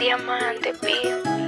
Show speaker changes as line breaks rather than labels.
Diamante, pío.